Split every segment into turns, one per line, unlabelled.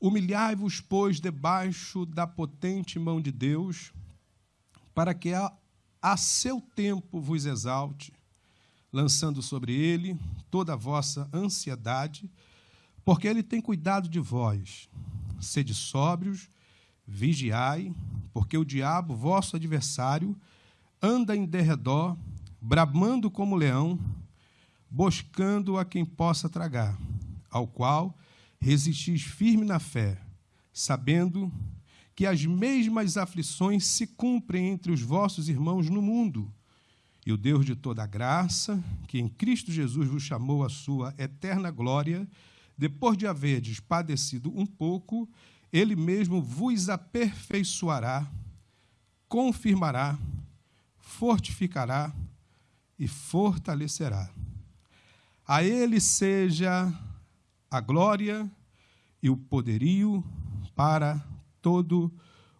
Humilhai-vos, pois, debaixo da potente mão de Deus, para que a, a seu tempo vos exalte, lançando sobre ele toda a vossa ansiedade, porque ele tem cuidado de vós. Sede sóbrios, vigiai, porque o diabo, vosso adversário, anda em derredor, bramando como leão, buscando a quem possa tragar, ao qual resistis firme na fé, sabendo que as mesmas aflições se cumprem entre os vossos irmãos no mundo. E o Deus de toda graça, que em Cristo Jesus vos chamou à sua eterna glória, depois de haverdes padecido um pouco, ele mesmo vos aperfeiçoará, confirmará, fortificará e fortalecerá. A ele seja a glória e o poderio para todo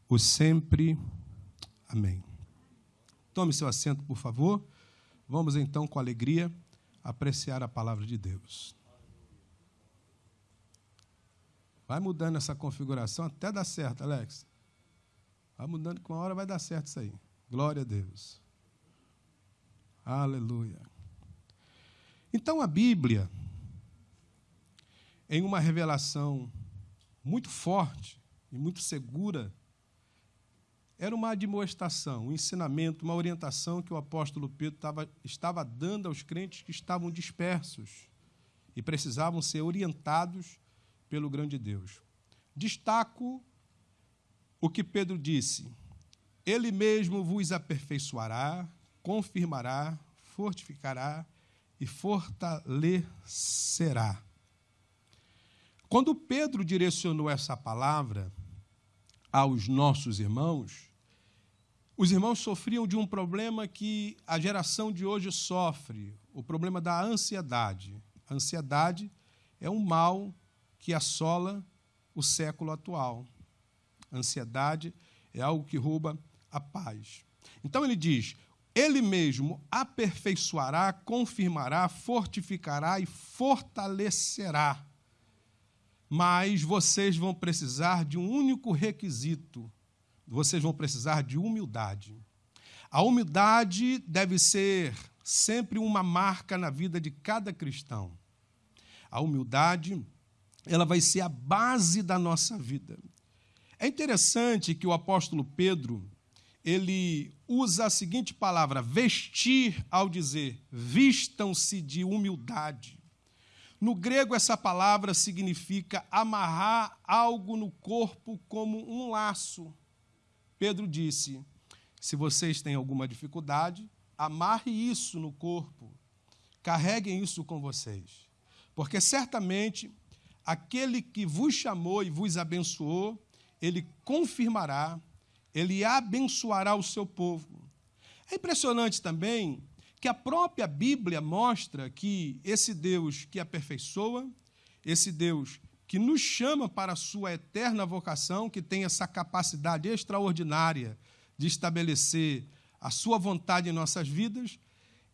o sempre. Amém. Tome seu assento, por favor. Vamos então, com alegria, apreciar a palavra de Deus. Vai mudando essa configuração até dar certo, Alex. Vai mudando que uma hora vai dar certo isso aí. Glória a Deus. Aleluia. Então a Bíblia em uma revelação muito forte e muito segura, era uma admoestação, um ensinamento, uma orientação que o apóstolo Pedro estava, estava dando aos crentes que estavam dispersos e precisavam ser orientados pelo grande Deus. Destaco o que Pedro disse: Ele mesmo vos aperfeiçoará, confirmará, fortificará e fortalecerá. Quando Pedro direcionou essa palavra aos nossos irmãos, os irmãos sofriam de um problema que a geração de hoje sofre, o problema da ansiedade. A ansiedade é um mal que assola o século atual. A ansiedade é algo que rouba a paz. Então ele diz: Ele mesmo aperfeiçoará, confirmará, fortificará e fortalecerá mas vocês vão precisar de um único requisito: vocês vão precisar de humildade. A humildade deve ser sempre uma marca na vida de cada cristão. A humildade, ela vai ser a base da nossa vida. É interessante que o apóstolo Pedro, ele usa a seguinte palavra, vestir, ao dizer, vistam-se de humildade. No grego, essa palavra significa amarrar algo no corpo como um laço. Pedro disse: se vocês têm alguma dificuldade, amarre isso no corpo, carreguem isso com vocês, porque certamente aquele que vos chamou e vos abençoou, ele confirmará, ele abençoará o seu povo. É impressionante também que a própria Bíblia mostra que esse Deus que aperfeiçoa, esse Deus que nos chama para a sua eterna vocação, que tem essa capacidade extraordinária de estabelecer a sua vontade em nossas vidas,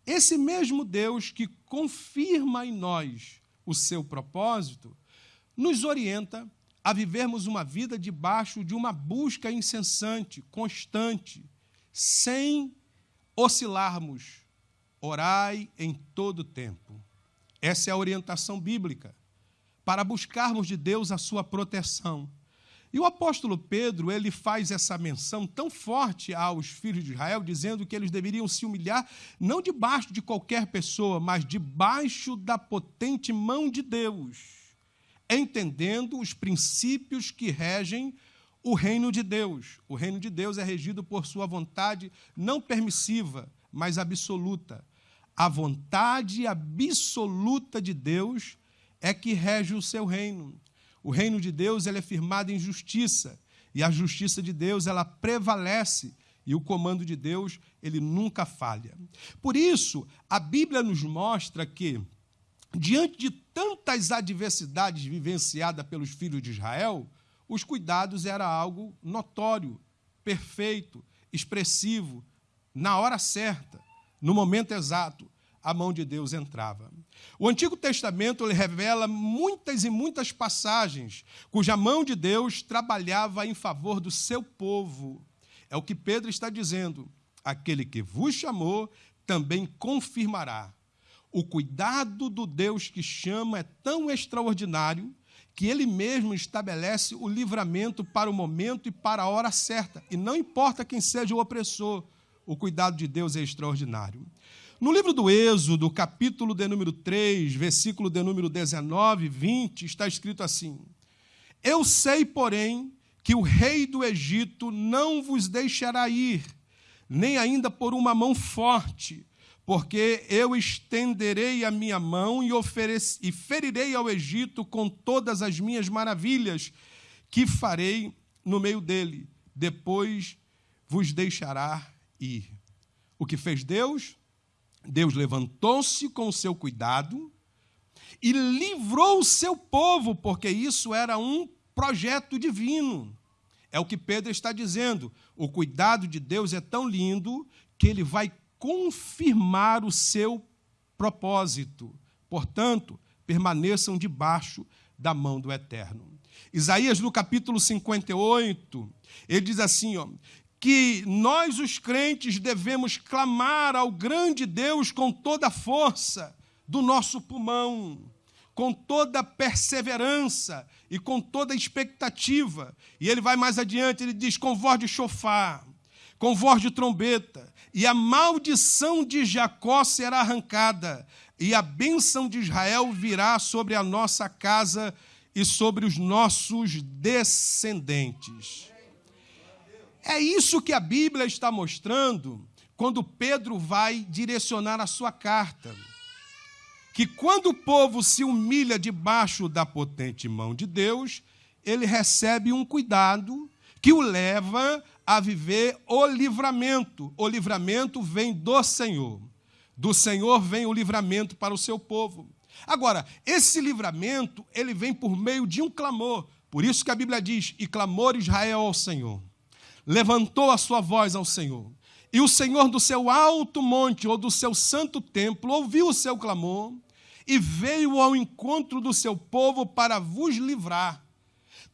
esse mesmo Deus que confirma em nós o seu propósito, nos orienta a vivermos uma vida debaixo de uma busca incessante, constante, sem oscilarmos Orai em todo tempo. Essa é a orientação bíblica para buscarmos de Deus a sua proteção. E o apóstolo Pedro, ele faz essa menção tão forte aos filhos de Israel, dizendo que eles deveriam se humilhar não debaixo de qualquer pessoa, mas debaixo da potente mão de Deus, entendendo os princípios que regem o reino de Deus. O reino de Deus é regido por sua vontade não permissiva, mas absoluta. A vontade absoluta de Deus é que rege o seu reino. O reino de Deus ele é firmado em justiça, e a justiça de Deus ela prevalece, e o comando de Deus ele nunca falha. Por isso, a Bíblia nos mostra que diante de tantas adversidades vivenciadas pelos filhos de Israel, os cuidados era algo notório, perfeito, expressivo, na hora certa no momento exato. a mão de Deus entrava. O Antigo Testamento revela muitas e muitas passagens cuja mão de Deus trabalhava em favor do seu povo. É o que Pedro está dizendo. Aquele que vos chamou também confirmará. O cuidado do Deus que chama é tão extraordinário que ele mesmo estabelece o livramento para o momento e para a hora certa. E não importa quem seja o opressor, o cuidado de Deus é extraordinário. No livro do Êxodo, capítulo de número 3, versículo de número 19 e 20, está escrito assim: Eu sei, porém, que o rei do Egito não vos deixará ir, nem ainda por uma mão forte, porque eu estenderei a minha mão e, e ferirei ao Egito com todas as minhas maravilhas que farei no meio dele. Depois vos deixará ir. O que fez Deus? Deus levantou-se com o seu cuidado e livrou o seu povo, porque isso era um projeto divino. É o que Pedro está dizendo. O cuidado de Deus é tão lindo que ele vai confirmar o seu propósito. Portanto, permaneçam debaixo da mão do Eterno. Isaías, no capítulo 58, ele diz assim: ó, que nós, os crentes, devemos clamar ao grande Deus com toda a força do nosso pulmão, com toda a perseverança e com toda a expectativa. E ele vai mais adiante, ele diz: com voz de chofar, com voz de trombeta, e a maldição de Jacó será arrancada, e a bênção de Israel virá sobre a nossa casa e sobre os nossos descendentes. É isso que a Bíblia está mostrando quando Pedro vai direcionar a sua carta. Que quando o povo se humilha debaixo da potente mão de Deus, ele recebe um cuidado que o leva a viver o livramento. O livramento vem do Senhor. Do Senhor vem o livramento para o seu povo. Agora, esse livramento, ele vem por meio de um clamor. Por isso que a Bíblia diz: "E clamor Israel ao Senhor" levantou a sua voz ao Senhor. E o Senhor do seu alto monte ou do seu santo templo ouviu o seu clamor e veio ao encontro do seu povo para vos livrar.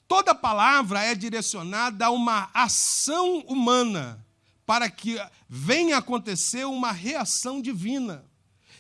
Toda palavra é direcionada a uma ação humana para que venha acontecer uma reação divina.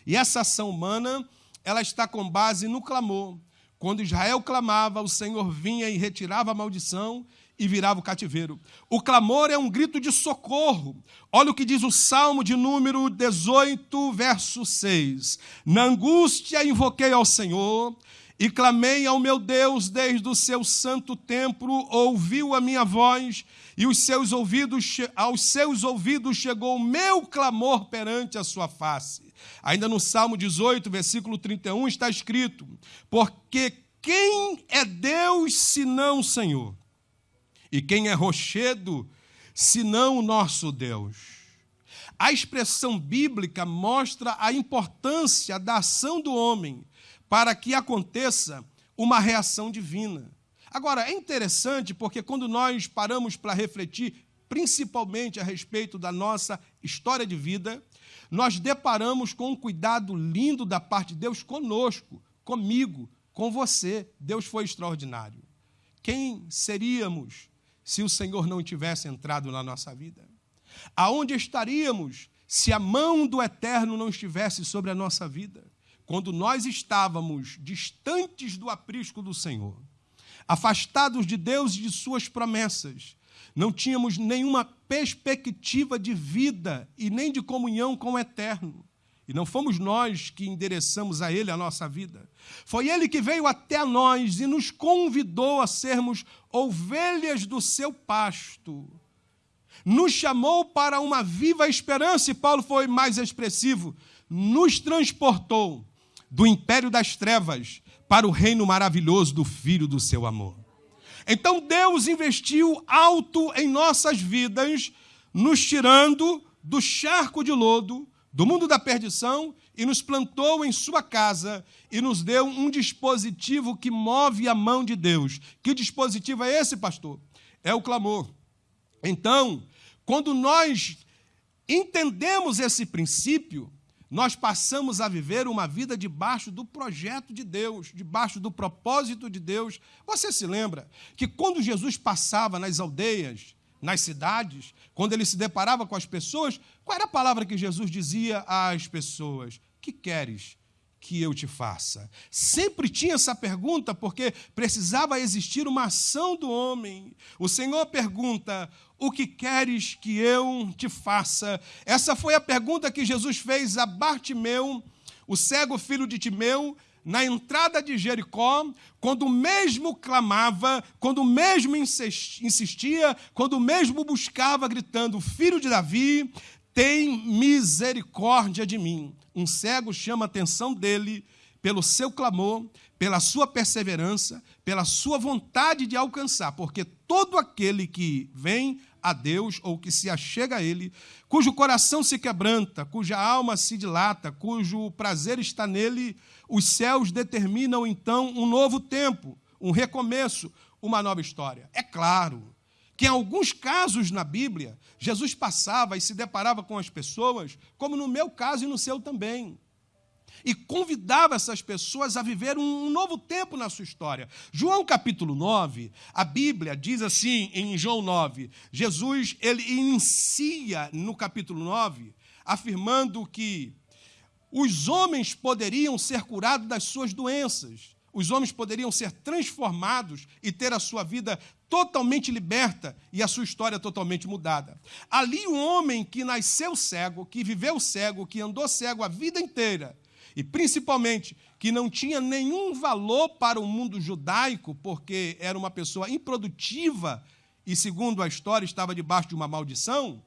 E essa ação humana, ela está com base no clamor. Quando Israel clamava, o Senhor vinha e retirava a maldição e virava o cativeiro. O clamor é um grito de socorro. Olha o que diz o Salmo de número 18, verso 6. Na angústia invoquei ao Senhor e clamei ao meu Deus desde o seu santo templo, ouviu a minha voz e os seus ouvidos, aos seus ouvidos chegou o meu clamor perante a sua face. Ainda no Salmo 18, versículo 31 está escrito: Porque quem é Deus senão o Senhor? E quem é rochedo, senão o nosso Deus? A expressão bíblica mostra a importância da ação do homem para que aconteça uma reação divina. Agora, é interessante porque quando nós paramos para refletir, principalmente a respeito da nossa história de vida, nós deparamos com um cuidado lindo da parte de Deus conosco, comigo, com você. Deus foi extraordinário. Quem seríamos se o Senhor não tivesse entrado na nossa vida? Aonde estaríamos se a mão do Eterno não estivesse sobre a nossa vida? Quando nós estávamos distantes do aprisco do Senhor, afastados de Deus e de Suas promessas, não tínhamos nenhuma perspectiva de vida e nem de comunhão com o Eterno. E não fomos nós que endereçamos a Ele a nossa vida. Foi Ele que veio até nós e nos convidou a sermos ovelhas do seu pasto. Nos chamou para uma viva esperança, e Paulo foi mais expressivo. Nos transportou do império das trevas para o reino maravilhoso do Filho do seu amor. Então Deus investiu alto em nossas vidas, nos tirando do charco de lodo do mundo da perdição e nos plantou em sua casa e nos deu um dispositivo que move a mão de Deus. Que dispositivo é esse, pastor? É o clamor. Então, quando nós entendemos esse princípio, nós passamos a viver uma vida debaixo do projeto de Deus, debaixo do propósito de Deus. Você se lembra que quando Jesus passava nas aldeias, nas cidades, quando ele se deparava com as pessoas, qual era a palavra que Jesus dizia às pessoas? Que queres que eu te faça? Sempre tinha essa pergunta, porque precisava existir uma ação do homem. O Senhor pergunta: O que queres que eu te faça? Essa foi a pergunta que Jesus fez a Bartimeu, o cego filho de Timeu, na entrada de Jericó, quando o mesmo clamava, quando o mesmo insistia, quando o mesmo buscava, gritando: Filho de Davi, tem misericórdia de mim. Um cego chama a atenção dele pelo seu clamor, pela sua perseverança, pela sua vontade de alcançar, porque todo aquele que vem a Deus ou que se achega a Ele, cujo coração se quebranta, cuja alma se dilata, cujo prazer está nele, os céus determinam então um novo tempo, um recomeço, uma nova história. É claro que em alguns casos na Bíblia, Jesus passava e se deparava com as pessoas, como no meu caso e no seu também. E convidava essas pessoas a viver um novo tempo na sua história. João capítulo 9, a Bíblia diz assim em João 9, Jesus ele inicia no capítulo 9 afirmando que os homens poderiam ser curados das suas doenças os homens poderiam ser transformados e ter a sua vida totalmente liberta e a sua história totalmente mudada. Ali, um homem que nasceu cego, que viveu cego, que andou cego a vida inteira, e principalmente que não tinha nenhum valor para o mundo judaico, porque era uma pessoa improdutiva e, segundo a história, estava debaixo de uma maldição,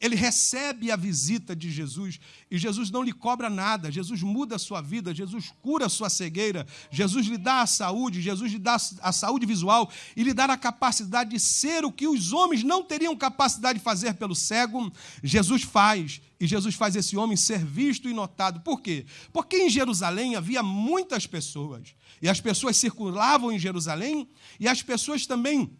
ele recebe a visita de Jesus e Jesus não lhe cobra nada. Jesus muda a sua vida, Jesus cura a sua cegueira, Jesus lhe dá a saúde, Jesus lhe dá a saúde visual e lhe dá a capacidade de ser o que os homens não teriam capacidade de fazer pelo cego. Jesus faz e Jesus faz esse homem ser visto e notado. Por quê? Porque em Jerusalém havia muitas pessoas e as pessoas circulavam em Jerusalém e as pessoas também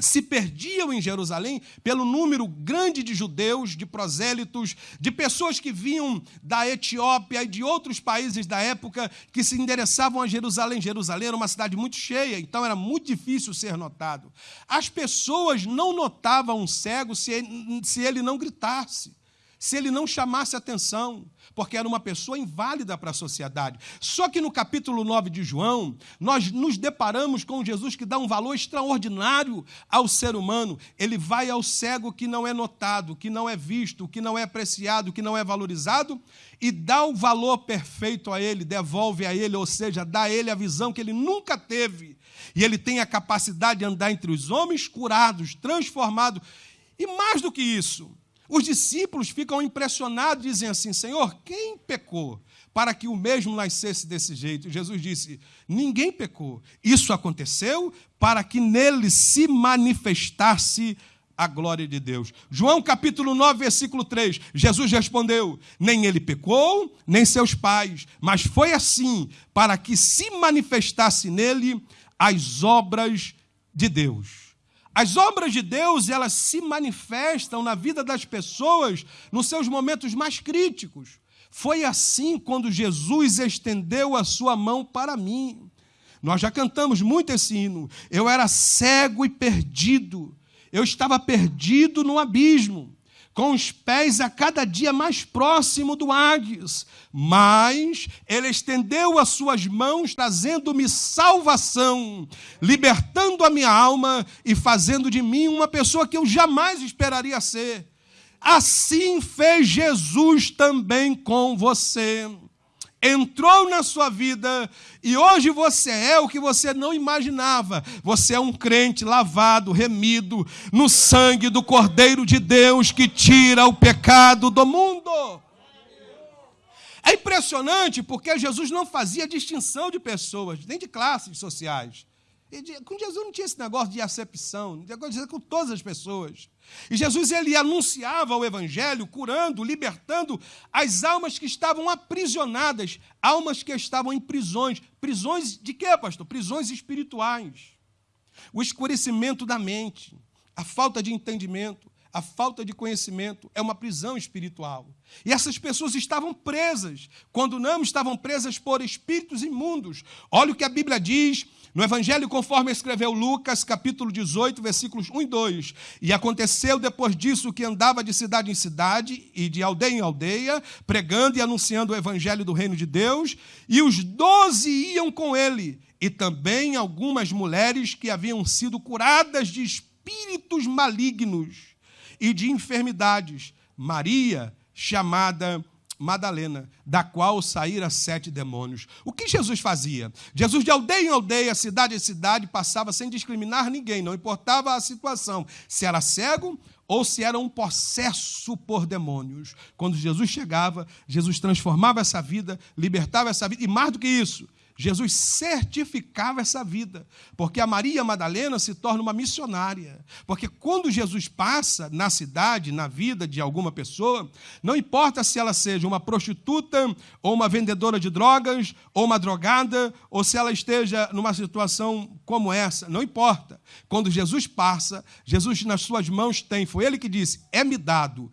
se perdiam em Jerusalém pelo número grande de judeus, de prosélitos, de pessoas que vinham da Etiópia e de outros países da época que se endereçavam a Jerusalém. Jerusalém era uma cidade muito cheia, então era muito difícil ser notado. As pessoas não notavam um cego se ele, não gritasse se ele não chamasse atenção, porque era uma pessoa inválida para a sociedade. Só que no capítulo 9 de João, nós nos deparamos com Jesus que dá um valor extraordinário ao ser humano. Ele vai ao cego que não é notado, que não é visto, que não é apreciado, que não é valorizado, e dá o valor perfeito a ele, devolve a ele, ou seja, dá a ele a visão que ele nunca teve. E ele tem a capacidade de andar entre os homens curados, transformados. E mais do que isso, os discípulos ficam impressionados, dizem assim: Senhor, quem pecou para que o mesmo nascesse desse jeito? Jesus disse: Ninguém pecou. Isso aconteceu para que nele se manifestasse a glória de Deus. João capítulo 9, versículo 3. Jesus respondeu: Nem ele pecou, nem seus pais, mas foi assim para que se manifestasse nele as obras de Deus. As obras de Deus, elas se manifestam na vida das pessoas nos seus momentos mais críticos. Foi assim quando Jesus estendeu a sua mão para mim. Nós já cantamos muito esse hino. Eu era cego e perdido. Eu estava perdido no abismo com os pés a cada dia mais próximo do Hades. Mas ele estendeu as suas mãos, trazendo-me salvação, libertando a minha alma e fazendo de mim uma pessoa que eu jamais esperaria ser. Assim fez Jesus também com você entrou na sua vida e hoje você é o que você não imaginava. Você é um crente lavado, remido no sangue do Cordeiro de Deus que tira o pecado do mundo. É impressionante porque Jesus não fazia distinção de pessoas, nem de classes sociais. Com Jesus não tinha esse negócio de acepção, negócio de com todas as pessoas. E Jesus ele anunciava o evangelho, curando, libertando as almas que estavam aprisionadas, almas que estavam em prisões. Prisões de quê, pastor? Prisões espirituais. O escurecimento da mente, a falta de entendimento, a falta de conhecimento é uma prisão espiritual. E essas pessoas estavam presas, quando não estavam presas por espíritos imundos. Olha o que a Bíblia diz no Evangelho conforme escreveu Lucas, capítulo 18, versículos 1 e 2. E aconteceu depois disso que andava de cidade em cidade e de aldeia em aldeia, pregando e anunciando o Evangelho do reino de Deus, e os doze iam com ele, e também algumas mulheres que haviam sido curadas de espíritos malignos e de enfermidades. Maria, chamada Madalena, da qual saíram sete demônios. O que Jesus fazia? Jesus, de aldeia em aldeia, cidade em cidade, passava sem discriminar ninguém, não importava a situação, se era cego ou se era um possesso por demônios. Quando Jesus chegava, Jesus transformava essa vida, libertava essa vida, e mais do que isso, Jesus certificava essa vida, porque a Maria Madalena se torna uma missionária. Porque quando Jesus passa na cidade, na vida de alguma pessoa, não importa se ela seja uma prostituta, ou uma vendedora de drogas, ou uma drogada, ou se ela esteja numa situação como essa, não importa. Quando Jesus passa, Jesus nas suas mãos tem, foi ele que disse: É-me dado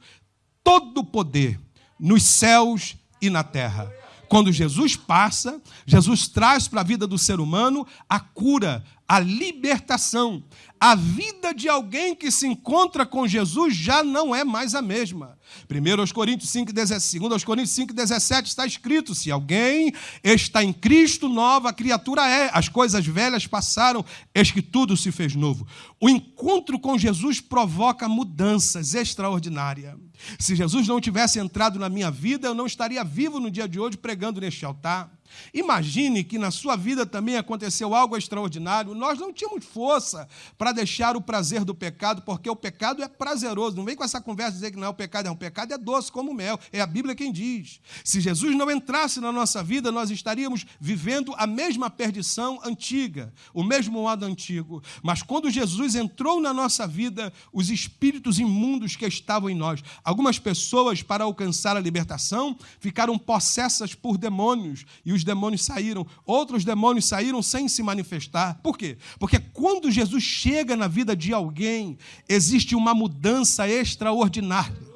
todo o poder nos céus e na terra. Quando Jesus passa, Jesus traz para a vida do ser humano a cura, a libertação. A vida de alguém que se encontra com Jesus já não é mais a mesma. 1 aos Coríntios 5, 17, 2 aos Coríntios 5, 17 está escrito: se alguém está em Cristo, nova criatura é. As coisas velhas passaram, eis que tudo se fez novo. O encontro com Jesus provoca mudanças extraordinárias. Se Jesus não tivesse entrado na minha vida, eu não estaria vivo no dia de hoje pregando neste altar. Imagine que na sua vida também aconteceu algo extraordinário. Nós não tínhamos força para deixar o prazer do pecado, porque o pecado é prazeroso. Não vem com essa conversa dizer que não, o pecado é um pecado, é doce como mel. É a Bíblia quem diz. Se Jesus não entrasse na nossa vida, nós estaríamos vivendo a mesma perdição antiga, o mesmo modo antigo. Mas quando Jesus entrou na nossa vida, os espíritos imundos que estavam em nós, algumas pessoas, para alcançar a libertação, ficaram possessas por demônios. E os demônios saíram, outros demônios saíram sem se manifestar. Por quê? Porque quando Jesus chega na vida de alguém, existe uma mudança extraordinária.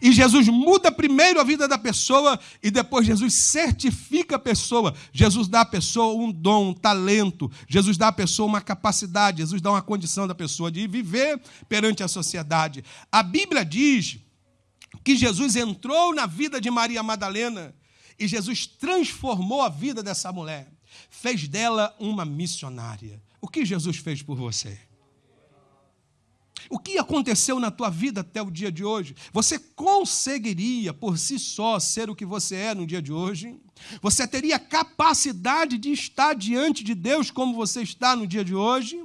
E Jesus muda primeiro a vida da pessoa e depois Jesus certifica a pessoa. Jesus dá à pessoa um dom, um talento. Jesus dá à pessoa uma capacidade. Jesus dá uma condição da pessoa de viver perante a sociedade. A Bíblia diz que Jesus entrou na vida de Maria Madalena e Jesus transformou a vida dessa mulher, fez dela uma missionária. O que Jesus fez por você? O que aconteceu na tua vida até o dia de hoje? Você conseguiria por si só ser o que você é no dia de hoje? Você teria capacidade de estar diante de Deus como você está no dia de hoje?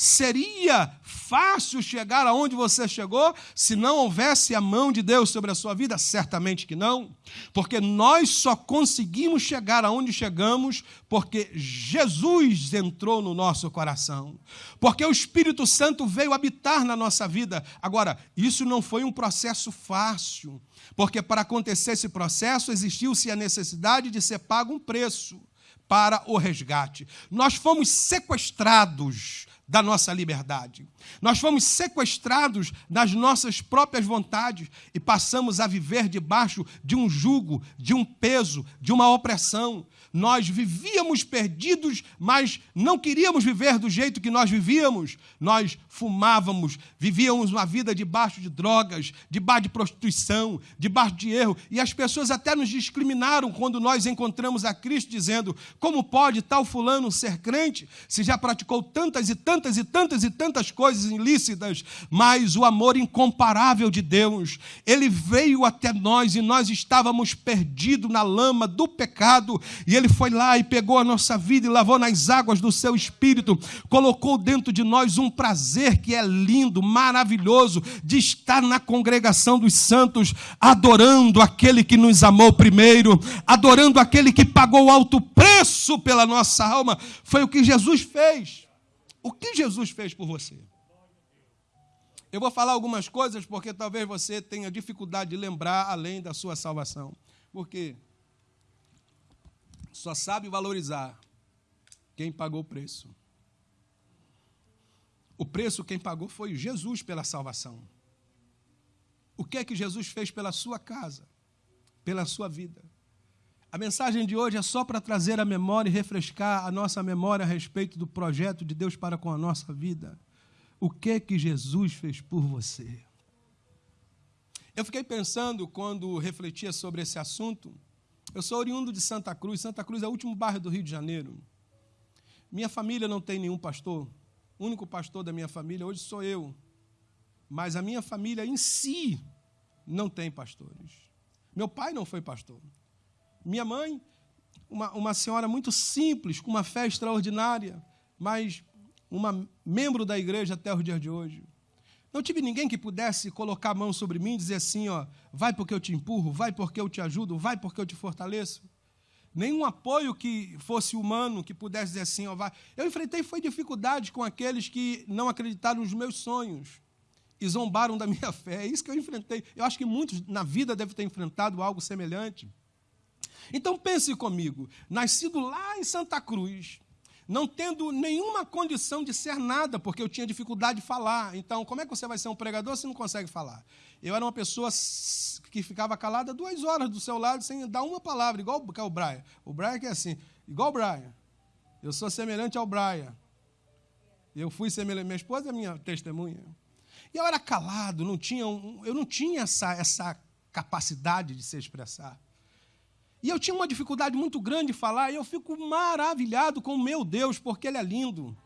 Seria fácil chegar aonde você chegou se não houvesse a mão de Deus sobre a sua vida? Certamente que não, porque nós só conseguimos chegar aonde chegamos porque Jesus entrou no nosso coração, porque o Espírito Santo veio habitar na nossa vida. Agora, isso não foi um processo fácil, porque para acontecer esse processo existiu-se a necessidade de ser pago um preço para o resgate. Nós fomos sequestrados da nossa liberdade. Nós fomos sequestrados das nossas próprias vontades e passamos a viver debaixo de um jugo, de um peso, de uma opressão. Nós vivíamos perdidos, mas não queríamos viver do jeito que nós vivíamos. Nós fumávamos, vivíamos uma vida debaixo de drogas, debaixo de prostituição, debaixo de erro. E as pessoas até nos discriminaram quando nós encontramos a Cristo, dizendo: como pode tal fulano ser crente se já praticou tantas e tantas e tantas e tantas coisas ilícitas? Mas o amor incomparável de Deus, ele veio até nós e nós estávamos perdidos na lama do pecado e ele foi lá e pegou a nossa vida e lavou nas águas do seu espírito, colocou dentro de nós um prazer que é lindo, maravilhoso, de estar na congregação dos santos, adorando aquele que nos amou primeiro, adorando aquele que pagou alto preço pela nossa alma. Foi o que Jesus fez. O que Jesus fez por você? Eu vou falar algumas coisas porque talvez você tenha dificuldade de lembrar além da sua salvação. Por quê? Só sabe valorizar quem pagou o preço. O preço quem pagou foi Jesus pela salvação. o que é que Jesus fez pela sua casa, pela sua vida. A mensagem de hoje é só para trazer a memória e refrescar a nossa memória a respeito do projeto de Deus para com a nossa vida. O que é que Jesus fez por você? Eu fiquei pensando quando refletia sobre esse assunto. Eu sou oriundo de Santa Cruz. Santa Cruz é o último bairro do Rio de Janeiro. Minha família não tem nenhum pastor. O único pastor da minha família hoje sou eu. Mas a minha família em si não tem pastores. Meu pai não foi pastor. Minha mãe, uma, uma senhora muito simples, com uma fé extraordinária, mas uma membro da igreja até os dias de hoje. Não tive ninguém que pudesse colocar a mão sobre mim e dizer assim, ó, vai porque eu te empurro, vai porque eu te ajudo, vai porque eu te fortaleço. Nenhum apoio que fosse humano que pudesse dizer assim, ó, vai. Eu enfrentei foi dificuldades com aqueles que não acreditaram nos meus sonhos e zombaram da minha fé. É isso que eu enfrentei. Eu acho que muitos na vida devem ter enfrentado algo semelhante. Então pense comigo, nascido lá em Santa Cruz, não tendo nenhuma condição de ser nada, porque eu tinha dificuldade de falar. Então, como é que você vai ser um pregador se não consegue falar? Eu era uma pessoa que ficava calada duas horas do seu lado sem dar uma palavra, igual o Brian. O Brian é assim, igual o Brian. Eu sou semelhante ao Brian. Eu fui semelhante. Minha esposa é minha testemunha. E eu era calado, não tinha um, eu não tinha essa, essa capacidade de se expressar. E eu tinha uma dificuldade muito grande de falar, e eu fico maravilhado com o meu Deus, porque Ele é lindo.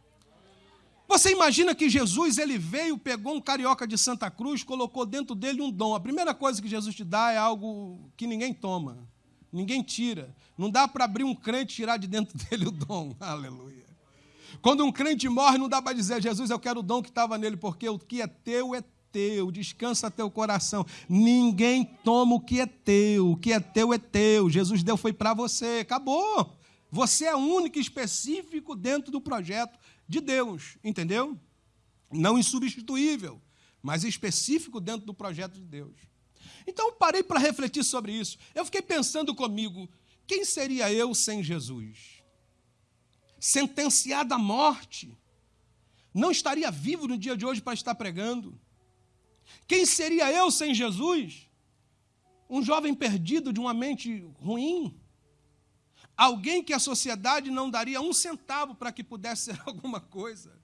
Você imagina que Jesus ele veio, pegou um carioca de Santa Cruz, colocou dentro dele um dom. A primeira coisa que Jesus te dá é algo que ninguém toma, ninguém tira. Não dá para abrir um crente e tirar de dentro dele o dom. Aleluia. Quando um crente morre, não dá para dizer, Jesus, eu quero o dom que estava nele, porque o que é teu é teu, descansa teu coração. Ninguém toma o que é teu, o que é teu é teu. Jesus deu foi para você, acabou. Você é único e específico dentro do projeto de Deus, entendeu? Não insubstituível, mas específico dentro do projeto de Deus. Então parei para refletir sobre isso. Eu fiquei pensando comigo, quem seria eu sem Jesus? Sentenciado à morte. Não estaria vivo no dia de hoje para estar pregando. Quem seria eu sem Jesus? Um jovem perdido de uma mente ruim? Alguém que a sociedade não daria um centavo para que pudesse ser alguma coisa?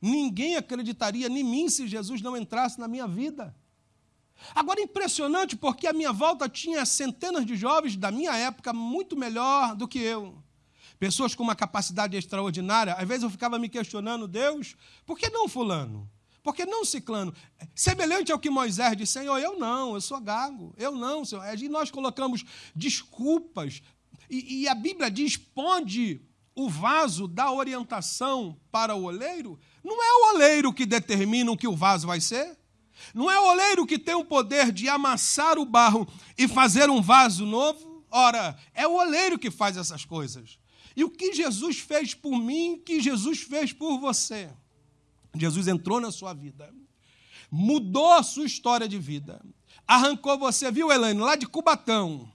Ninguém acreditaria em mim se Jesus não entrasse na minha vida. Agora, impressionante, porque a minha volta tinha centenas de jovens da minha época muito melhor do que eu. Pessoas com uma capacidade extraordinária. Às vezes eu ficava me questionando, Deus, por que não Fulano? Porque não ciclano. Semelhante ao que Moisés disse, Senhor, eu não, eu sou gago. Eu não, Senhor. E nós colocamos desculpas. E, e a Bíblia diz: ponde o vaso da orientação para o oleiro. Não é o oleiro que determina o que o vaso vai ser. Não é o oleiro que tem o poder de amassar o barro e fazer um vaso novo. Ora, é o oleiro que faz essas coisas. E o que Jesus fez por mim, que Jesus fez por você. Jesus entrou na sua vida, mudou a sua história de vida, arrancou você, viu, Elaine, lá de Cubatão,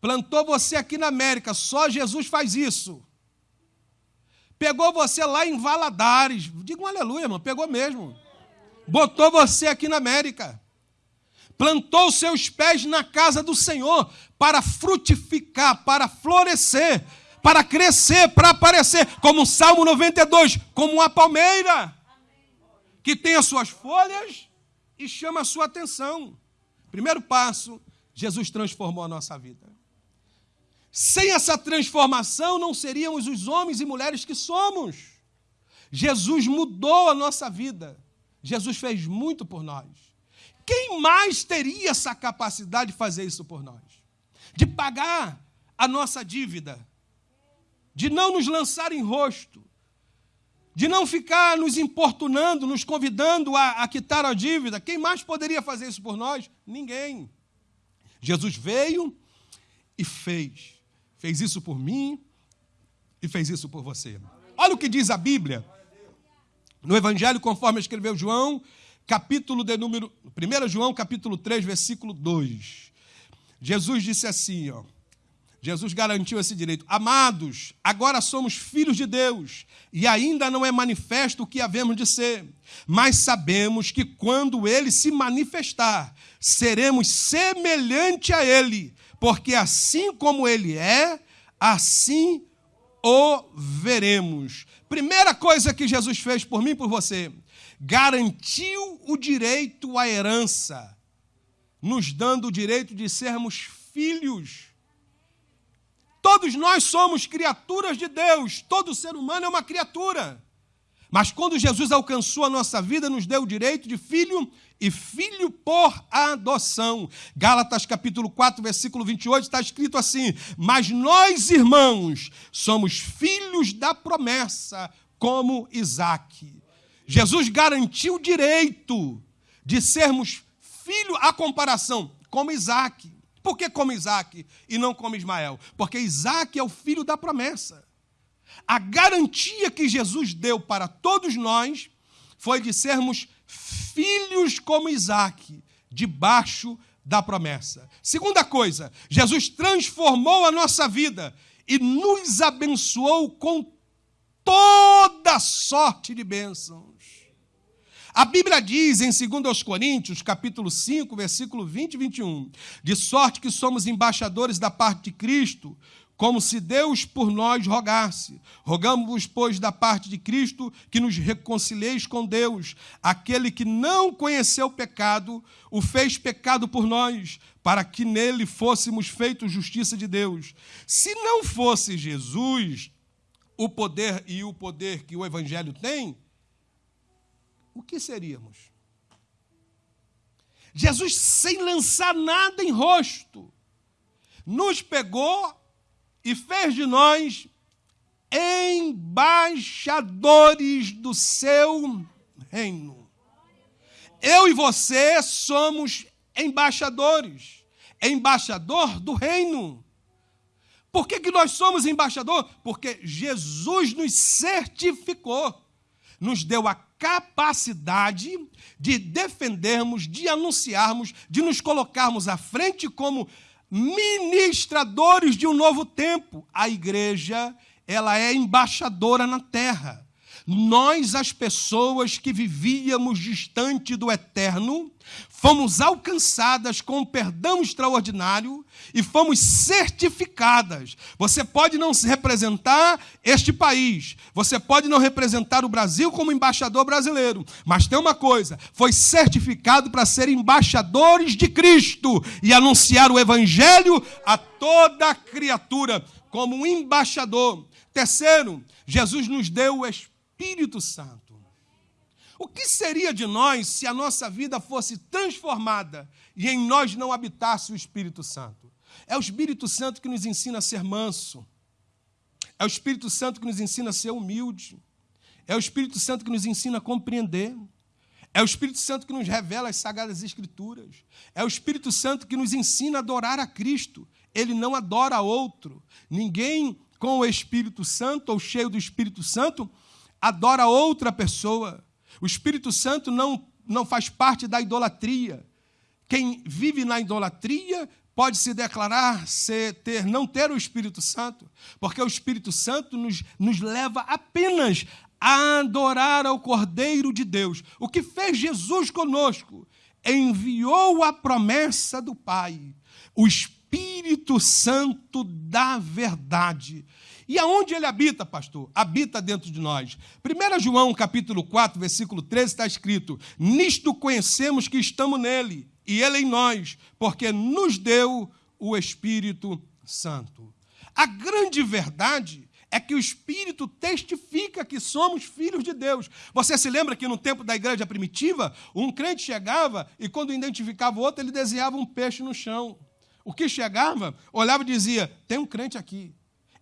plantou você aqui na América, só Jesus faz isso. Pegou você lá em Valadares, diga um aleluia, irmão, pegou mesmo. Botou você aqui na América, plantou seus pés na casa do Senhor para frutificar, para florescer, para crescer, para aparecer, como o Salmo 92, como uma palmeira que tem as suas folhas e chama a sua atenção. Primeiro passo, Jesus transformou a nossa vida. Sem essa transformação, não seríamos os homens e mulheres que somos. Jesus mudou a nossa vida. Jesus fez muito por nós. Quem mais teria essa capacidade de fazer isso por nós? De pagar a nossa dívida, de não nos lançar em rosto, de não ficar nos importunando, nos convidando a, a quitar a dívida. Quem mais poderia fazer isso por nós? Ninguém. Jesus veio e fez. Fez isso por mim e fez isso por você. Olha o que diz a Bíblia. No Evangelho, conforme escreveu João, capítulo de número. 1 João, capítulo 3, versículo 2. Jesus disse assim, ó. Jesus garantiu esse direito. Amados, agora somos filhos de Deus e ainda não é manifesto o que havemos de ser, mas sabemos que quando ele se manifestar, seremos semelhante a ele, porque assim como ele é, assim o veremos. Primeira coisa que Jesus fez por mim e por você, garantiu o direito à herança, nos dando o direito de sermos filhos. Todos nós somos criaturas de Deus, todo ser humano é uma criatura. Mas quando Jesus alcançou a nossa vida, nos deu o direito de filho e filho por adoção. Gálatas capítulo 4, versículo 28 está escrito assim: "Mas nós, irmãos, somos filhos da promessa, como Isaque." Jesus garantiu o direito de sermos filho a comparação como Isaac. Por que como Isaac e não como Ismael? Porque Isaac é o filho da promessa. A garantia que Jesus deu para todos nós foi de sermos filhos como Isaac, debaixo da promessa. Segunda coisa, Jesus transformou a nossa vida e nos abençoou com toda sorte de bênçãos. A Bíblia diz em 2 Coríntios, capítulo 5, versículo 20 e 21, de sorte que somos embaixadores da parte de Cristo, como se Deus por nós rogasse. Rogamos-vos, pois, da parte de Cristo, que nos reconcilieis com Deus. Aquele que não conheceu o pecado, o fez pecado por nós, para que nele fôssemos feitos justiça de Deus. Se não fosse Jesus o poder e o poder que o Evangelho tem, o que seríamos? Jesus, sem lançar nada em rosto, nos pegou e fez de nós embaixadores do seu reino. Eu e você somos embaixadores, embaixador do reino. Por que, que nós somos embaixador? Porque Jesus nos certificou, nos deu a capacidade de defendermos, de anunciarmos, de nos colocarmos à frente como ministradores de um novo tempo. A igreja, ela é embaixadora na terra. Nós, as pessoas que vivíamos distante do eterno, fomos alcançadas com um perdão extraordinário e fomos certificadas. Você pode não representar este país, você pode não representar o Brasil como embaixador brasileiro, mas tem uma coisa: foi certificado para ser embaixadores de Cristo e anunciar o Evangelho a toda criatura, como um embaixador. Terceiro, Jesus nos deu o Espírito Espírito Santo. O que seria de nós se a nossa vida fosse transformada e em nós não habitasse o Espírito Santo? É o Espírito Santo que nos ensina a ser manso. É o Espírito Santo que nos ensina a ser humilde. É o Espírito Santo que nos ensina a compreender. É o Espírito Santo que nos revela as sagradas Escrituras. É o Espírito Santo que nos ensina a adorar a Cristo. Ele não adora outro. Ninguém com o Espírito Santo ou cheio do Espírito Santo adora outra pessoa. O Espírito Santo não, não faz parte da idolatria. Quem vive na idolatria pode se declarar ser, ter, não ter o Espírito Santo, porque o Espírito Santo nos, nos leva apenas a adorar ao Cordeiro de Deus. O que fez Jesus conosco? Enviou a promessa do Pai, o Espírito Santo da verdade. E aonde ele habita, pastor? Habita dentro de nós. 1 João capítulo 4, versículo 13 está escrito: Nisto conhecemos que estamos nele e ele em nós, porque nos deu o Espírito Santo. A grande verdade é que o Espírito testifica que somos filhos de Deus. Você se lembra que no tempo da igreja primitiva, um crente chegava e quando identificava o outro, ele desenhava um peixe no chão. O que chegava, olhava e dizia: tem um crente aqui.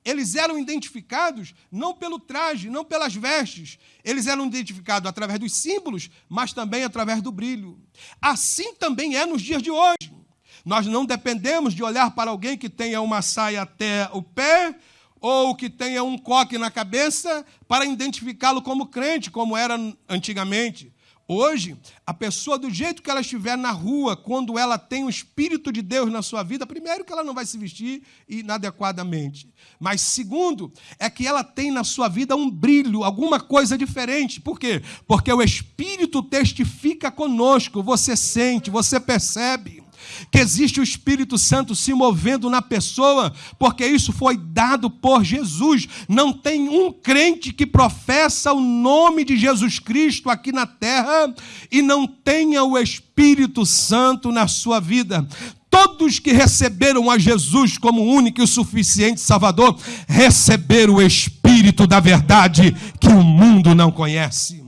Eles eram identificados não pelo traje, não pelas vestes. Eles eram identificados através dos símbolos, mas também através do brilho. Assim também é nos dias de hoje. Nós não dependemos de olhar para alguém que tenha uma saia até o pé ou que tenha um coque na cabeça para identificá-lo como crente, como era antigamente. Hoje, a pessoa, do jeito que ela estiver na rua, quando ela tem o Espírito de Deus na sua vida, primeiro, que ela não vai se vestir inadequadamente. Mas, segundo, é que ela tem na sua vida um brilho, alguma coisa diferente. Por quê? Porque o Espírito testifica conosco, você sente, você percebe que existe o Espírito Santo se movendo na pessoa, porque isso foi dado por Jesus. Não tem um crente que professa o nome de Jesus Cristo aqui na terra e não tenha o Espírito Santo na sua vida. Todos que receberam a Jesus como único e suficiente Salvador receberam o Espírito da verdade que o mundo não conhece.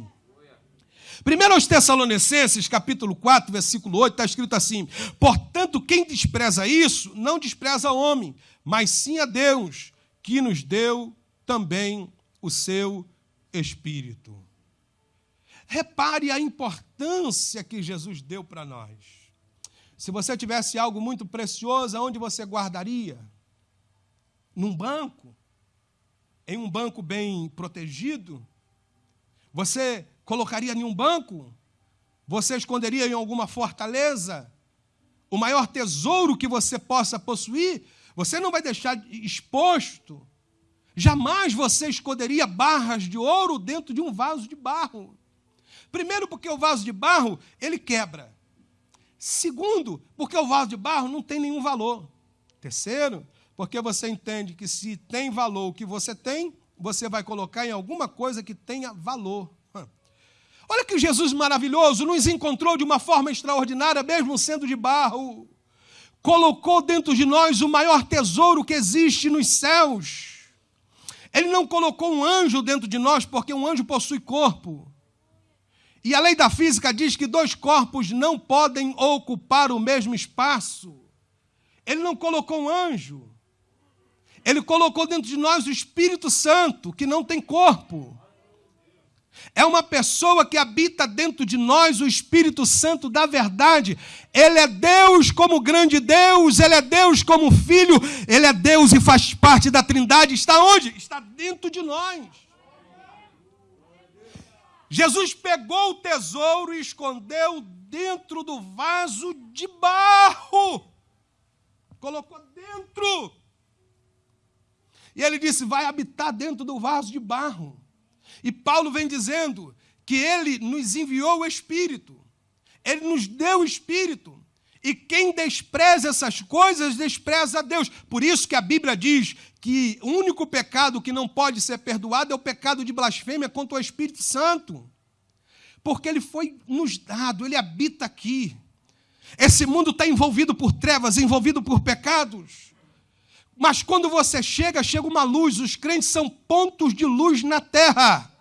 Primeiro aos Tessalonicenses, capítulo 4, versículo 8, está escrito assim: Portanto, quem despreza isso, não despreza homem, mas sim a Deus, que nos deu também o seu Espírito. Repare a importância que Jesus deu para nós. Se você tivesse algo muito precioso, aonde você guardaria? Num banco? Em um banco bem protegido? Você colocaria em um banco? Você esconderia em alguma fortaleza? O maior tesouro que você possa possuir, você não vai deixar exposto. Jamais você esconderia barras de ouro dentro de um vaso de barro. Primeiro, porque o vaso de barro, ele quebra. Segundo, porque o vaso de barro não tem nenhum valor. Terceiro, porque você entende que se tem valor o que você tem, você vai colocar em alguma coisa que tenha valor. Olha que Jesus maravilhoso nos encontrou de uma forma extraordinária, mesmo sendo de barro. Colocou dentro de nós o maior tesouro que existe nos céus. Ele não colocou um anjo dentro de nós, porque um anjo possui corpo. E a lei da física diz que dois corpos não podem ocupar o mesmo espaço. Ele não colocou um anjo. Ele colocou dentro de nós o Espírito Santo, que não tem corpo. É uma pessoa que habita dentro de nós o Espírito Santo da verdade. Ele é Deus como grande Deus, ele é Deus como filho, ele é Deus e faz parte da Trindade. Está onde? Está dentro de nós. Jesus pegou o tesouro e escondeu dentro do vaso de barro. Colocou dentro. E ele disse: Vai habitar dentro do vaso de barro. E Paulo vem dizendo que ele nos enviou o Espírito, ele nos deu o Espírito. E quem despreza essas coisas, despreza a Deus. Por isso que a Bíblia diz que o único pecado que não pode ser perdoado é o pecado de blasfêmia contra o Espírito Santo. Porque ele foi nos dado, ele habita aqui. Esse mundo está envolvido por trevas, envolvido por pecados. Mas quando você chega, chega uma luz. Os crentes são pontos de luz na terra.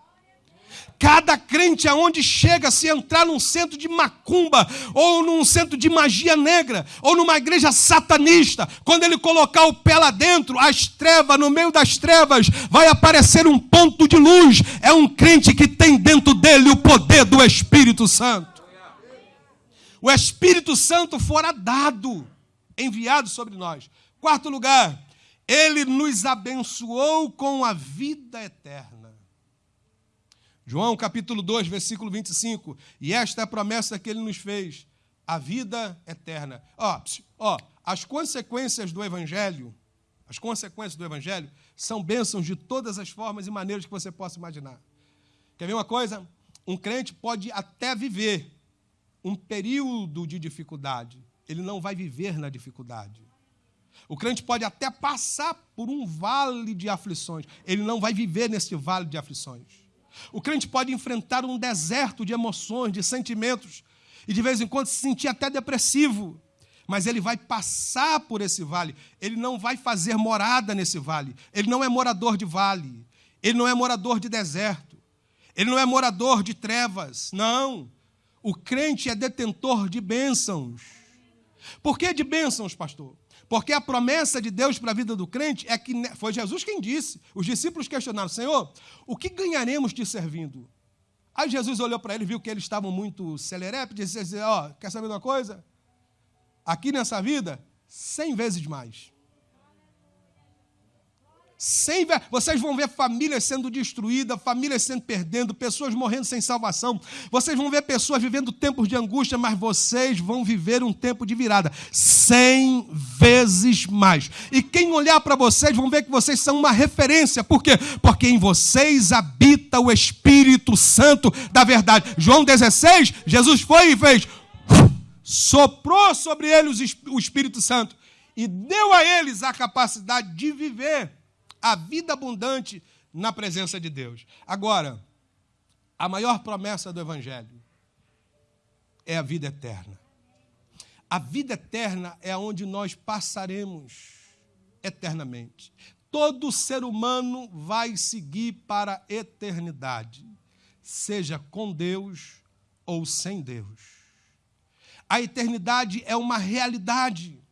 Cada crente aonde chega, se entrar num centro de macumba, ou num centro de magia negra, ou numa igreja satanista, quando ele colocar o pé lá dentro, as trevas, no meio das trevas, vai aparecer um ponto de luz. É um crente que tem dentro dele o poder do Espírito Santo. O Espírito Santo fora dado, enviado sobre nós. Quarto lugar, ele nos abençoou com a vida eterna. João capítulo 2, versículo 25. E esta é a promessa que ele nos fez: a vida eterna. Ó, ó, as consequências do evangelho, as consequências do evangelho são bênçãos de todas as formas e maneiras que você possa imaginar. Quer ver uma coisa? Um crente pode até viver um período de dificuldade, ele não vai viver na dificuldade. O crente pode até passar por um vale de aflições, ele não vai viver nesse vale de aflições. O crente pode enfrentar um deserto de emoções, de sentimentos, e de vez em quando se sentir até depressivo. Mas ele vai passar por esse vale, ele não vai fazer morada nesse vale. Ele não é morador de vale, ele não é morador de deserto, ele não é morador de trevas. Não. O crente é detentor de bênçãos. Por que de bênçãos, pastor? Porque a promessa de Deus para a vida do crente é que foi Jesus quem disse. Os discípulos questionaram: Senhor, o que ganharemos te servindo? Aí Jesus olhou para eles, viu que eles estavam muito celerepe, e disse: Ó, oh, quer saber uma coisa? Aqui nessa vida, cem vezes mais. Sem ver, vocês vão ver famílias sendo destruídas, famílias sendo perdendo, pessoas morrendo sem salvação. Vocês vão ver pessoas vivendo tempos de angústia, mas vocês vão viver um tempo de virada, cem vezes mais. E quem olhar para vocês vão ver que vocês são uma referência. Por quê? Porque em vocês habita o Espírito Santo da verdade. João 16, Jesus foi e fez soprou sobre eles o Espírito Santo e deu a eles a capacidade de viver a vida abundante na presença de Deus. Agora, a maior promessa do Evangelho é a vida eterna. A vida eterna é onde nós passaremos eternamente. Todo ser humano vai seguir para a eternidade, seja com Deus ou sem Deus. A eternidade é uma realidade.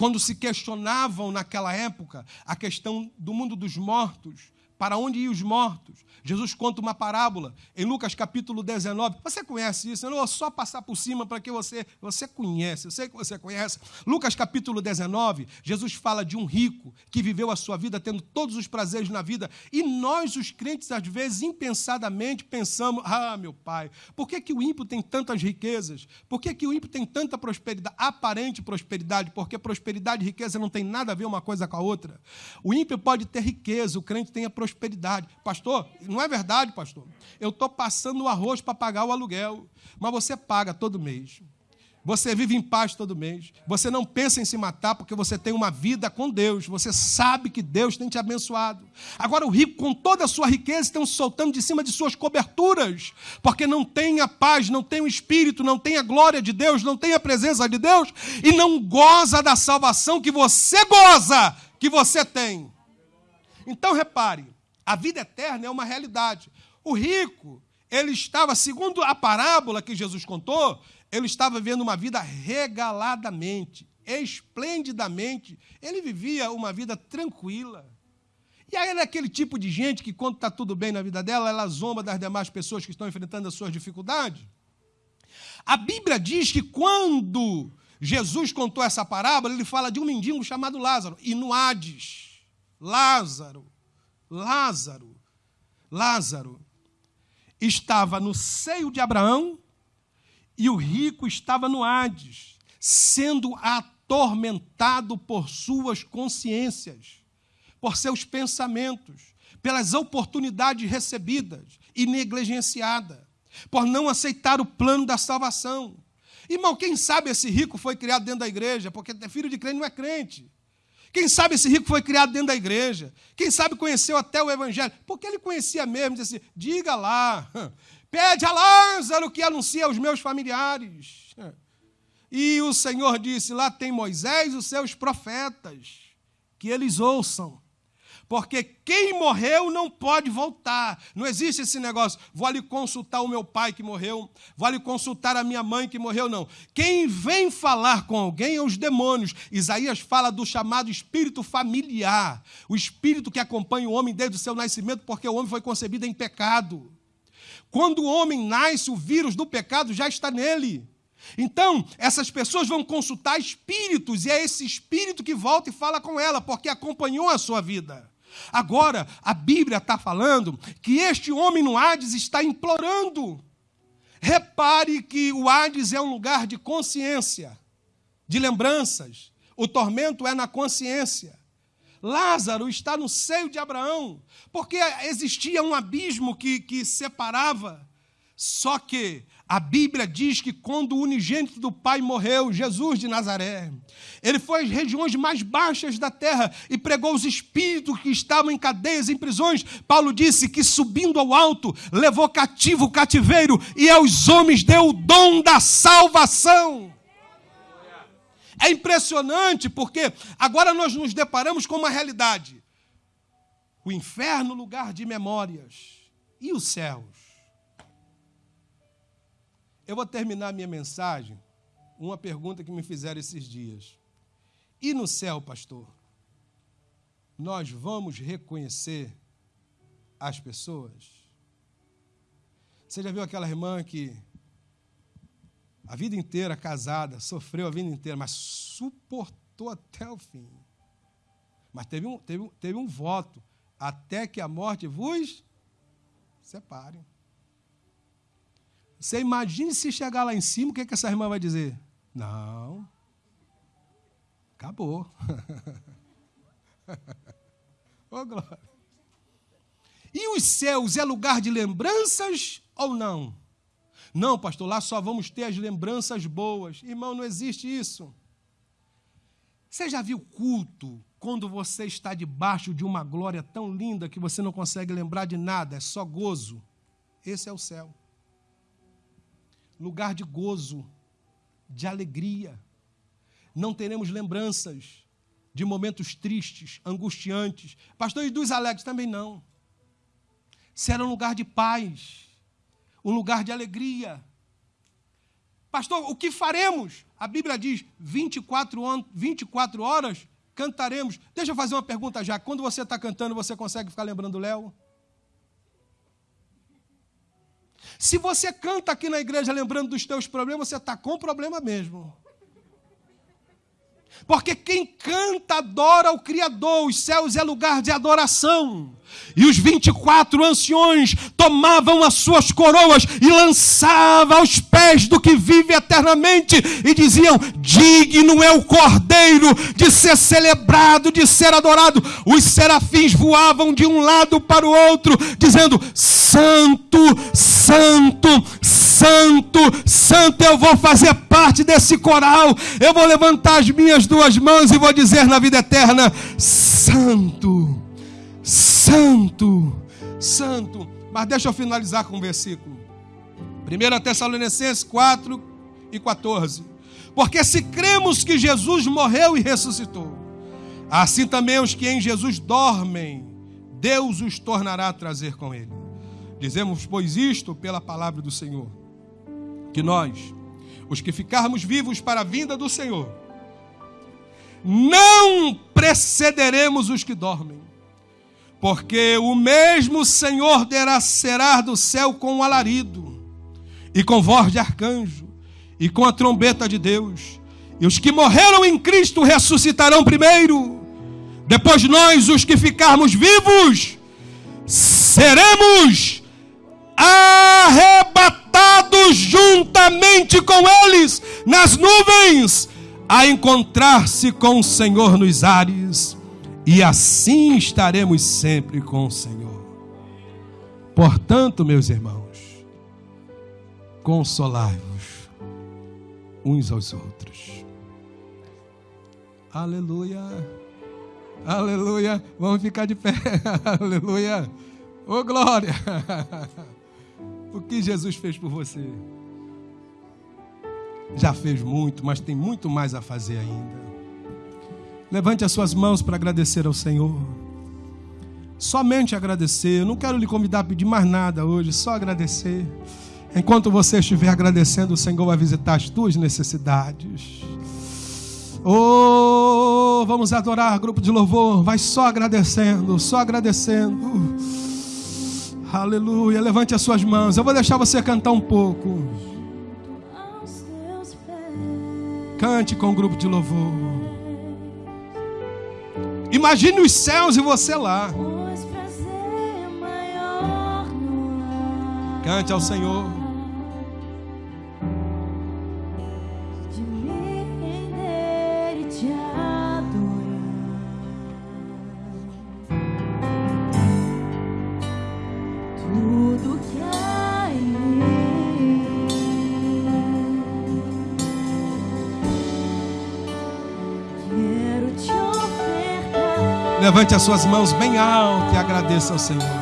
Quando se questionavam naquela época a questão do mundo dos mortos, para onde iam os mortos? Jesus conta uma parábola em Lucas capítulo 19. Você conhece isso? Eu não vou só passar por cima para que você você conhece. Eu sei que você conhece. Lucas capítulo 19, Jesus fala de um rico que viveu a sua vida tendo todos os prazeres na vida, e nós os crentes às vezes impensadamente pensamos: "Ah, meu pai, por que que o ímpio tem tantas riquezas? Por que que o ímpio tem tanta prosperidade, aparente prosperidade? Porque prosperidade e riqueza não tem nada a ver uma coisa com a outra. O ímpio pode ter riqueza, o crente tem a prosperidade. Pastor, não é verdade, pastor. Eu estou passando o arroz para pagar o aluguel, mas você paga todo mês. Você vive em paz todo mês. Você não pensa em se matar porque você tem uma vida com Deus. Você sabe que Deus tem te abençoado. Agora, o rico, com toda a sua riqueza, estão soltando de cima de suas coberturas, porque não tem a paz, não tem o Espírito, não tem a glória de Deus, não tem a presença de Deus e não goza da salvação que você goza, que você tem. Então, repare, a vida eterna é uma realidade. O rico, ele estava, segundo a parábola que Jesus contou, ele estava vivendo uma vida regaladamente, esplendidamente. Ele vivia uma vida tranquila. E aí era aquele tipo de gente que, quando está tudo bem na vida dela, ela zomba das demais pessoas que estão enfrentando as suas dificuldades. A Bíblia diz que quando Jesus contou essa parábola, ele fala de um mendigo chamado Lázaro. E no Hades, Lázaro Lázaro, Lázaro estava no seio de Abraão e o rico estava no Hades, sendo atormentado por suas consciências, por seus pensamentos, pelas oportunidades recebidas e negligenciada, por não aceitar o plano da salvação. Irmão, quem sabe esse rico foi criado dentro da igreja, porque é filho de crente não é crente. Quem sabe esse rico foi criado dentro da igreja. Quem sabe conheceu até o evangelho. Porque ele conhecia mesmo, disse assim: diga lá, pede a Lázaro que anuncie aos meus familiares. E o Senhor disse: lá tem Moisés e os seus profetas, que eles ouçam. Porque quem morreu não pode voltar. Não existe esse negócio. Vou ali consultar o meu pai que morreu, vou ali consultar a minha mãe que morreu, não. Quem vem falar com alguém é os demônios. Isaías fala do chamado espírito familiar, o espírito que acompanha o homem desde o seu nascimento, porque o homem foi concebido em pecado. Quando o homem nasce, o vírus do pecado já está nele. Então, essas pessoas vão consultar espíritos, e é esse espírito que volta e fala com ela, porque acompanhou a sua vida. Agora, a Bíblia está falando que este homem no Hades está implorando. Repare que o Hades é um lugar de consciência, de lembranças. O tormento é na consciência. Lázaro está no seio de Abraão, porque existia um abismo que, que separava. Só que a Bíblia diz que quando o unigênito do Pai morreu, Jesus de Nazaré, ele foi às regiões mais baixas da terra e pregou os espíritos que estavam em cadeias, em prisões. Paulo disse que subindo ao alto, levou cativo o cativeiro e aos homens deu o dom da salvação. É impressionante porque agora nós nos deparamos com uma realidade. O inferno, lugar de memórias, e os céus eu vou terminar minha mensagem uma pergunta que me fizeram esses dias. E no céu, pastor, nós vamos reconhecer as pessoas? Você já viu aquela irmã que a vida inteira casada, sofreu a vida inteira, mas suportou até o fim. Mas teve um, teve, teve um voto. Até que a morte vos separe. Você imagine se chegar lá em cima, o que, que essa irmã vai dizer? Não. Acabou. Ô, oh, glória. E os céus é lugar de lembranças ou não? Não, pastor, lá só vamos ter as lembranças boas. Irmão, não existe isso. Você já viu culto quando você está debaixo de uma glória tão linda que você não consegue lembrar de nada, é só gozo? Esse é o céu. Lugar de gozo, de alegria. Não teremos lembranças de momentos tristes, angustiantes. Pastor, e dos alegres também não. Será um lugar de paz, um lugar de alegria. Pastor, o que faremos? A Bíblia diz 24, 24 horas cantaremos. Deixa eu fazer uma pergunta já. Quando você está cantando, você consegue ficar lembrando Léo? Se você canta aqui na igreja lembrando dos teus problemas, você está com problema mesmo. Porque quem canta adora o Criador, os céus é lugar de adoração. E os 24 anciões tomavam as suas coroas e lançavam aos pés do que vive eternamente e diziam: Digno é o Cordeiro de ser celebrado, de ser adorado. Os serafins voavam de um lado para o outro, dizendo: Santo, Santo, Santo, Santo. Eu vou fazer parte desse coral. Eu vou levantar as minhas duas mãos e vou dizer na vida eterna: Santo. Santo, Santo. Mas deixa eu finalizar com um versículo. 1 Tessalonicenses 4 e 14. Porque se cremos que Jesus morreu e ressuscitou, assim também os que em Jesus dormem, Deus os tornará a trazer com ele. Dizemos, pois, isto pela palavra do Senhor, que nós, os que ficarmos vivos para a vinda do Senhor, não precederemos os que dormem porque o mesmo Senhor descerá do céu com um alarido, e com voz de arcanjo, e com a trombeta de Deus. E os que morreram em Cristo ressuscitarão primeiro. Depois nós, os que ficarmos vivos, seremos arrebatados juntamente com eles nas nuvens, a encontrar-se com o Senhor nos ares e assim estaremos sempre com o Senhor. Portanto, meus irmãos, consolai-vos uns aos outros. Aleluia. Aleluia. Vamos ficar de pé. Aleluia. Ô oh, glória. O que Jesus fez por você? Já fez muito, mas tem muito mais a fazer ainda. Levante as suas mãos para agradecer ao Senhor. Somente agradecer. Eu não quero lhe convidar a pedir mais nada hoje, só agradecer. Enquanto você estiver agradecendo, o Senhor vai visitar as tuas necessidades. Oh, vamos adorar, grupo de louvor. Vai só agradecendo, só agradecendo. Aleluia. Levante as suas mãos. Eu vou deixar você cantar um pouco. Cante com o grupo de louvor. Imagine os céus e você lá. Cante ao Senhor. Levante as suas mãos bem alto e agradeça ao Senhor.